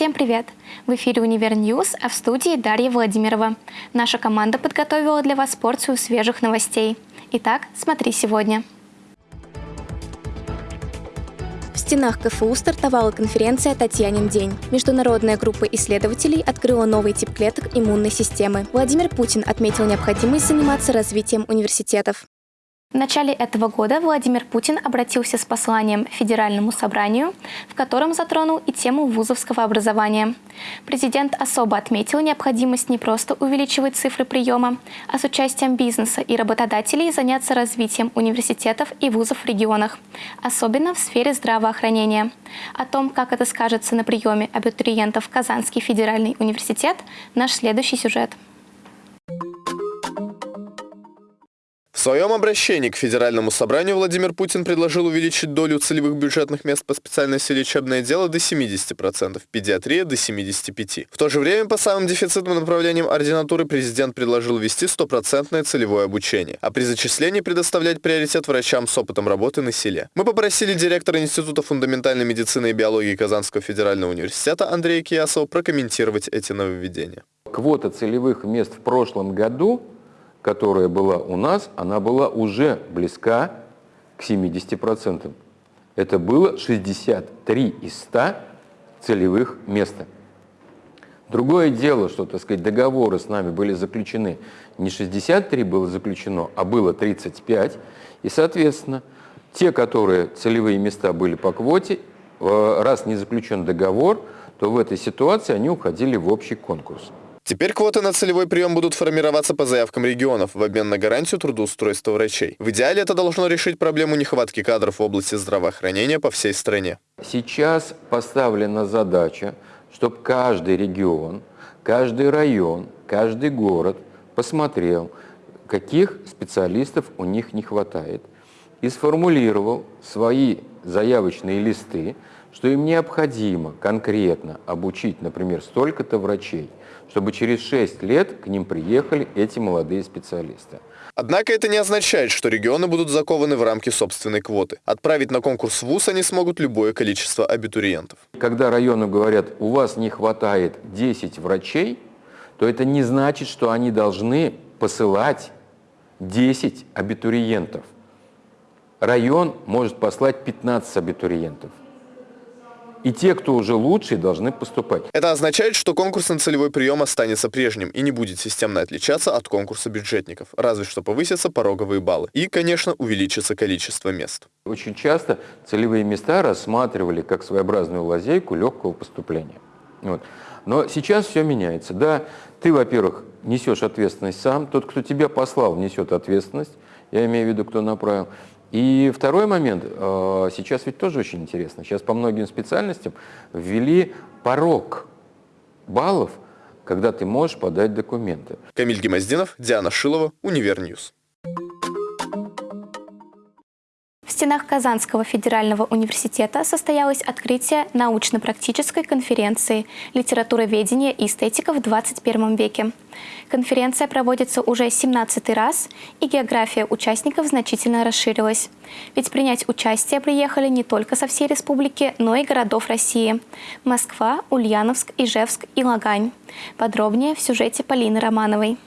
Всем привет! В эфире «Универ News», а в студии Дарья Владимирова. Наша команда подготовила для вас порцию свежих новостей. Итак, смотри сегодня. В стенах КФУ стартовала конференция «Татьянин день». Международная группа исследователей открыла новый тип клеток иммунной системы. Владимир Путин отметил необходимость заниматься развитием университетов. В начале этого года Владимир Путин обратился с посланием Федеральному собранию, в котором затронул и тему вузовского образования. Президент особо отметил необходимость не просто увеличивать цифры приема, а с участием бизнеса и работодателей заняться развитием университетов и вузов в регионах, особенно в сфере здравоохранения. О том, как это скажется на приеме абитуриентов в Казанский федеральный университет, наш следующий сюжет. В своем обращении к Федеральному собранию Владимир Путин предложил увеличить долю целевых бюджетных мест по специальности лечебное дело до 70%, педиатрия до 75%. В то же время по самым дефицитным направлениям ординатуры президент предложил ввести стопроцентное целевое обучение, а при зачислении предоставлять приоритет врачам с опытом работы на селе. Мы попросили директора Института фундаментальной медицины и биологии Казанского федерального университета Андрея Киясова прокомментировать эти нововведения. Квота целевых мест в прошлом году которая была у нас, она была уже близка к 70%. Это было 63 из 100 целевых места. Другое дело, что, так сказать, договоры с нами были заключены, не 63 было заключено, а было 35, и, соответственно, те, которые целевые места были по квоте, э, раз не заключен договор, то в этой ситуации они уходили в общий конкурс. Теперь квоты на целевой прием будут формироваться по заявкам регионов в обмен на гарантию трудоустройства врачей. В идеале это должно решить проблему нехватки кадров в области здравоохранения по всей стране. Сейчас поставлена задача, чтобы каждый регион, каждый район, каждый город посмотрел, каких специалистов у них не хватает, и сформулировал свои заявочные листы, что им необходимо конкретно обучить, например, столько-то врачей, чтобы через 6 лет к ним приехали эти молодые специалисты. Однако это не означает, что регионы будут закованы в рамки собственной квоты. Отправить на конкурс ВУЗ они смогут любое количество абитуриентов. Когда районы говорят, у вас не хватает 10 врачей, то это не значит, что они должны посылать 10 абитуриентов. Район может послать 15 абитуриентов и те, кто уже лучшие, должны поступать. Это означает, что конкурс на целевой прием останется прежним и не будет системно отличаться от конкурса бюджетников, разве что повысятся пороговые баллы и, конечно, увеличится количество мест. Очень часто целевые места рассматривали как своеобразную лазейку легкого поступления. Вот. Но сейчас все меняется. Да, ты, во-первых, несешь ответственность сам, тот, кто тебя послал, несет ответственность, я имею в виду, кто направил. И второй момент, э, сейчас ведь тоже очень интересно, сейчас по многим специальностям ввели порог баллов, когда ты можешь подать документы. Камиль Гемоздинов, Диана Шилова, Универ News. Стенах Казанского федерального университета состоялось открытие научно-практической конференции «Литературоведение и эстетика в 21 веке». Конференция проводится уже 17 раз, и география участников значительно расширилась. Ведь принять участие приехали не только со всей республики, но и городов России – Москва, Ульяновск, Ижевск и Лагань. Подробнее в сюжете Полины Романовой.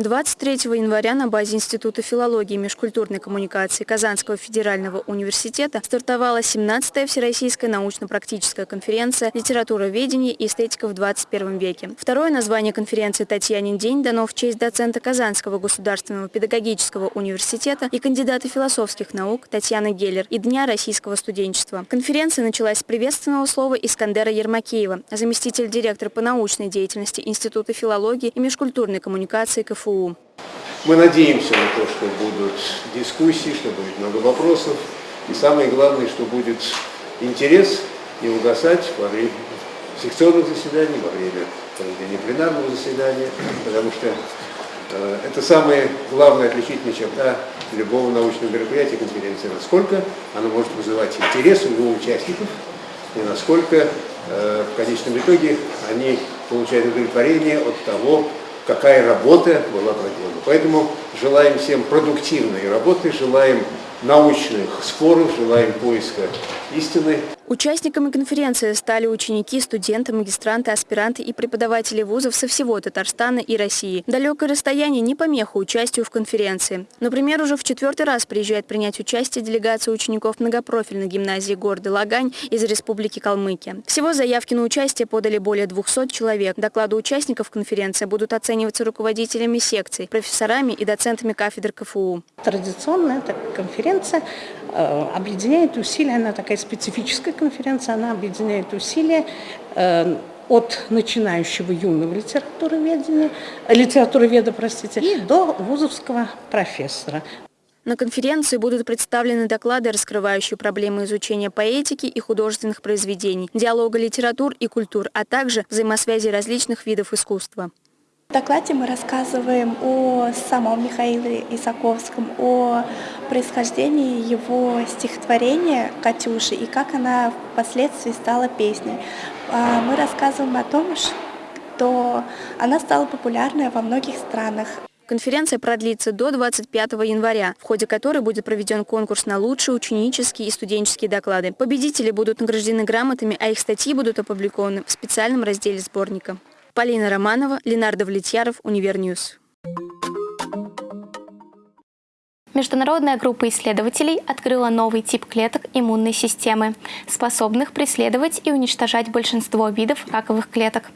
23 января на базе Института филологии и межкультурной коммуникации Казанского федерального университета стартовала 17-я Всероссийская научно-практическая конференция «Литературоведение и эстетика в 21 веке». Второе название конференции «Татьянин день» дано в честь доцента Казанского государственного педагогического университета и кандидата философских наук Татьяны Геллер и Дня российского студенчества. Конференция началась с приветственного слова Искандера Ермакеева, заместитель директора по научной деятельности Института филологии и межкультурной коммуникации КФУ КФУ. Мы надеемся на то, что будут дискуссии, что будет много вопросов. И самое главное, что будет интерес не угасать во время секционных заседаний, во время проведения пленарного заседания, потому что э, это самая главная отличительная черта любого научного мероприятия, конференции, насколько она может вызывать интерес у его участников и насколько э, в конечном итоге они получают удовлетворение от того, какая работа была проделана. Поэтому желаем всем продуктивной работы, желаем научных споров, желаем поиска истины. Участниками конференции стали ученики, студенты, магистранты, аспиранты и преподаватели вузов со всего Татарстана и России. Далекое расстояние не помеха участию в конференции. Например, уже в четвертый раз приезжает принять участие делегация учеников многопрофильной гимназии города Лагань из Республики Калмыкия. Всего заявки на участие подали более 200 человек. Доклады участников конференции будут оцениваться руководителями секций, профессорами и доцентами кафедр КФУ. Традиционная эта конференция э, объединяет усилия, она такая специфическая конференция, она объединяет усилия э, от начинающего юного литературоведения, литературоведа, простите, и до вузовского профессора. На конференции будут представлены доклады, раскрывающие проблемы изучения поэтики и художественных произведений, диалога литератур и культур, а также взаимосвязи различных видов искусства. В докладе мы рассказываем о самом Михаиле Исаковском, о происхождении его стихотворения «Катюши» и как она впоследствии стала песней. А, мы рассказываем о том, что она стала популярной во многих странах. Конференция продлится до 25 января, в ходе которой будет проведен конкурс на лучшие ученические и студенческие доклады. Победители будут награждены грамотами, а их статьи будут опубликованы в специальном разделе сборника. Полина Романова, Ленардо Влетьяров, Универ News. Международная группа исследователей открыла новый тип клеток иммунной системы, способных преследовать и уничтожать большинство видов раковых клеток.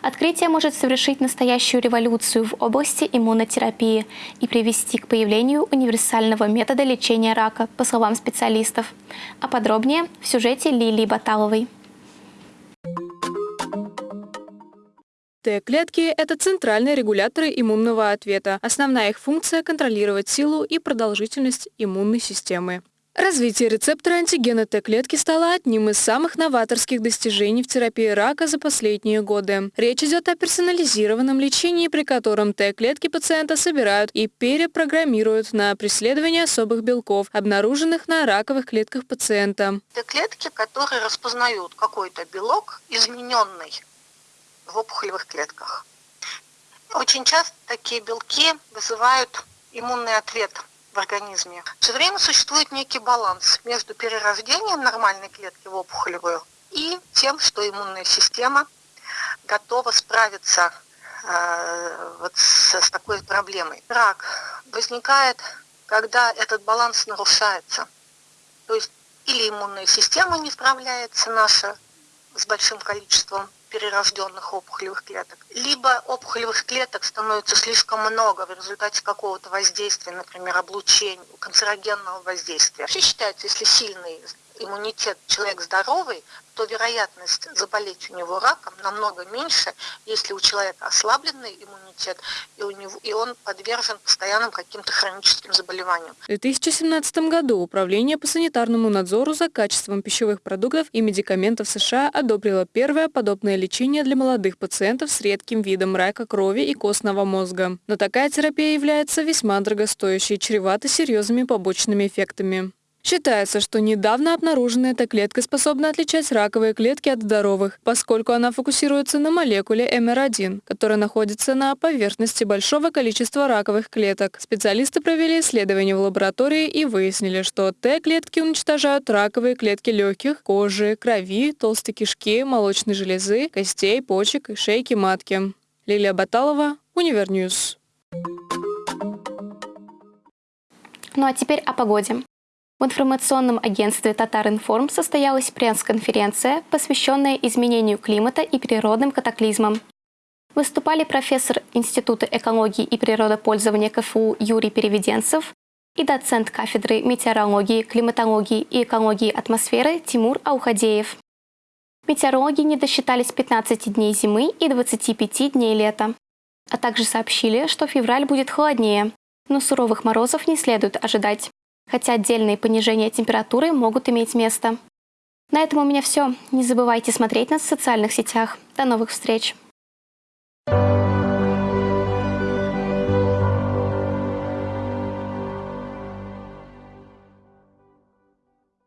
Открытие может совершить настоящую революцию в области иммунотерапии и привести к появлению универсального метода лечения рака, по словам специалистов. А подробнее в сюжете Лилии Баталовой. Т-клетки – это центральные регуляторы иммунного ответа. Основная их функция – контролировать силу и продолжительность иммунной системы. Развитие рецептора антигена Т-клетки стало одним из самых новаторских достижений в терапии рака за последние годы. Речь идет о персонализированном лечении, при котором Т-клетки пациента собирают и перепрограммируют на преследование особых белков, обнаруженных на раковых клетках пациента. Т-клетки, которые распознают какой-то белок, измененный в опухолевых клетках. Очень часто такие белки вызывают иммунный ответ в организме. Все время существует некий баланс между перерождением нормальной клетки в опухолевую и тем, что иммунная система готова справиться э, вот с, с такой проблемой. Рак возникает, когда этот баланс нарушается. То есть или иммунная система не справляется наша с большим количеством перерожденных опухолевых клеток. Либо опухолевых клеток становится слишком много в результате какого-то воздействия, например, облучения, канцерогенного воздействия. Вообще считается, если сильный иммунитет человек здоровый, то вероятность заболеть у него раком намного меньше, если у человека ослабленный иммунитет, и, у него, и он подвержен постоянным каким-то хроническим заболеваниям. В 2017 году Управление по санитарному надзору за качеством пищевых продуктов и медикаментов США одобрило первое подобное лечение для молодых пациентов с редким видом рака крови и костного мозга. Но такая терапия является весьма дорогостоящей и чревата серьезными побочными эффектами. Считается, что недавно обнаруженная эта клетка способна отличать раковые клетки от здоровых, поскольку она фокусируется на молекуле MR1, которая находится на поверхности большого количества раковых клеток. Специалисты провели исследования в лаборатории и выяснили, что Т-клетки уничтожают раковые клетки легких, кожи, крови, толстой кишки, молочной железы, костей, почек и шейки матки. Лилия Баталова, Универ News. Ну а теперь о погоде. В информационном агентстве «Татаринформ» состоялась пресс-конференция, посвященная изменению климата и природным катаклизмам. Выступали профессор Института экологии и природопользования КФУ Юрий Переведенцев и доцент кафедры метеорологии, климатологии и экологии атмосферы Тимур Аухадеев. Метеорологи не досчитались 15 дней зимы и 25 дней лета, а также сообщили, что февраль будет холоднее, но суровых морозов не следует ожидать хотя отдельные понижения температуры могут иметь место. На этом у меня все. Не забывайте смотреть нас в социальных сетях. До новых встреч!